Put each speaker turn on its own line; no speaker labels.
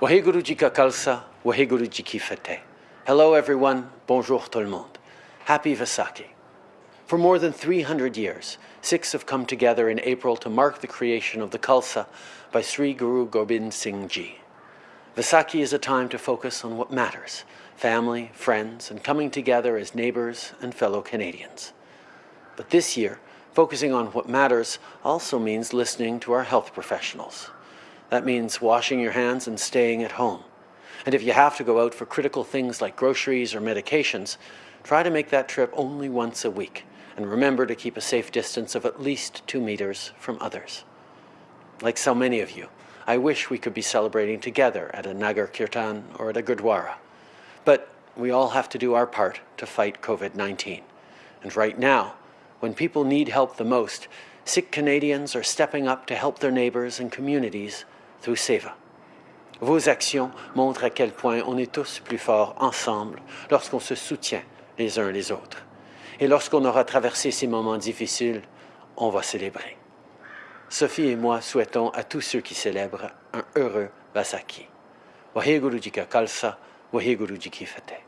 Waheguru Jika Khalsa, Waheguru Jiki Fateh. Hello everyone, bonjour tout le monde. Happy Vaisakhi. For more than 300 years, Sikhs have come together in April to mark the creation of the Khalsa by Sri Guru Gobind Singh Ji. Vaisakhi is a time to focus on what matters, family, friends, and coming together as neighbours and fellow Canadians. But this year, focusing on what matters also means listening to our health professionals. That means washing your hands and staying at home. And if you have to go out for critical things like groceries or medications, try to make that trip only once a week and remember to keep a safe distance of at least two meters from others. Like so many of you, I wish we could be celebrating together at a Nagar Kirtan or at a Gurdwara. But we all have to do our part to fight COVID-19. And right now, when people need help the most, Sikh Canadians are stepping up to help their neighbours and communities through Seva. Vos actions montrent à quel point on est tous plus forts ensemble lorsqu'on se soutient les uns les autres. Et lorsqu'on aura traversé ces moments difficiles, on va célébrer. Sophie et moi souhaitons à tous ceux qui célèbrent un heureux Vasaki. Waheguru Jika Kalsa, Waheguru Jiki Fete.